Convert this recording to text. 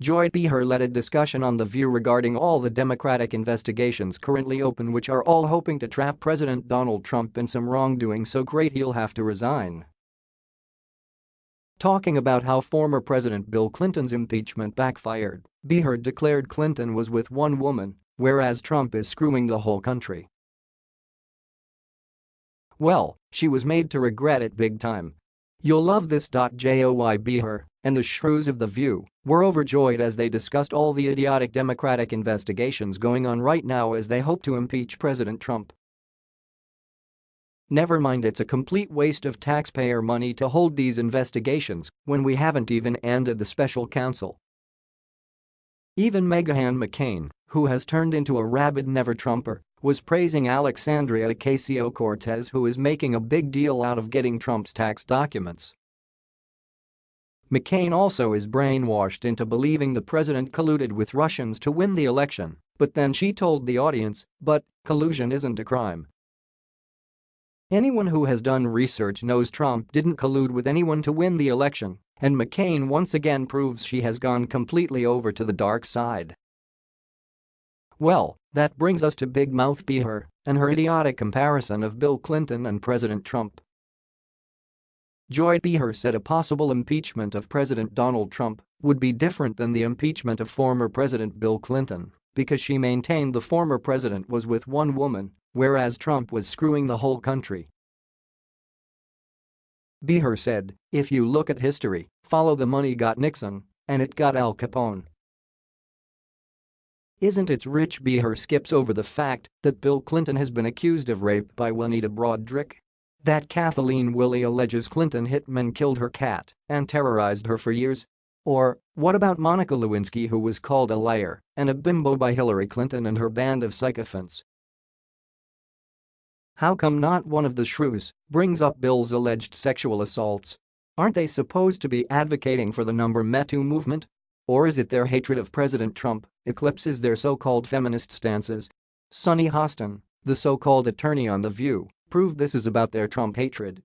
Joy Behar led a discussion on The View regarding all the Democratic investigations currently open which are all hoping to trap President Donald Trump in some wrongdoing so great he'll have to resign. Talking about how former President Bill Clinton's impeachment backfired, Behar declared Clinton was with one woman, whereas Trump is screwing the whole country. Well, she was made to regret it big time. You'll love this. Joy Behar and the shrews of The View were overjoyed as they discussed all the idiotic Democratic investigations going on right now as they hope to impeach President Trump. Never mind it's a complete waste of taxpayer money to hold these investigations when we haven't even ended the special counsel. Even Meghan McCain, who has turned into a rabid never-Trumper, was praising Alexandria Ocasio-Cortez who is making a big deal out of getting Trump's tax documents. McCain also is brainwashed into believing the president colluded with Russians to win the election, but then she told the audience, but collusion isn't a crime. Anyone who has done research knows Trump didn't collude with anyone to win the election, and McCain once again proves she has gone completely over to the dark side. Well, that brings us to Big Mouth Behar and her idiotic comparison of Bill Clinton and President Trump. Joy Behar said a possible impeachment of President Donald Trump would be different than the impeachment of former President Bill Clinton because she maintained the former president was with one woman, whereas Trump was screwing the whole country. Behar said, if you look at history, follow the money got Nixon, and it got Al Capone. Isn't it rich Behar skips over the fact that Bill Clinton has been accused of rape by Juanita Broaddrick that Kathleen Willey alleges Clinton hitmen killed her cat and terrorized her for years? Or, what about Monica Lewinsky who was called a liar and a bimbo by Hillary Clinton and her band of sycophants? How come not one of the shrews brings up Bill's alleged sexual assaults? Aren't they supposed to be advocating for the number Me Too movement? Or is it their hatred of President Trump eclipses their so-called feminist stances? Sunny Hostin, the so-called attorney on The View, proved this is about their Trump hatred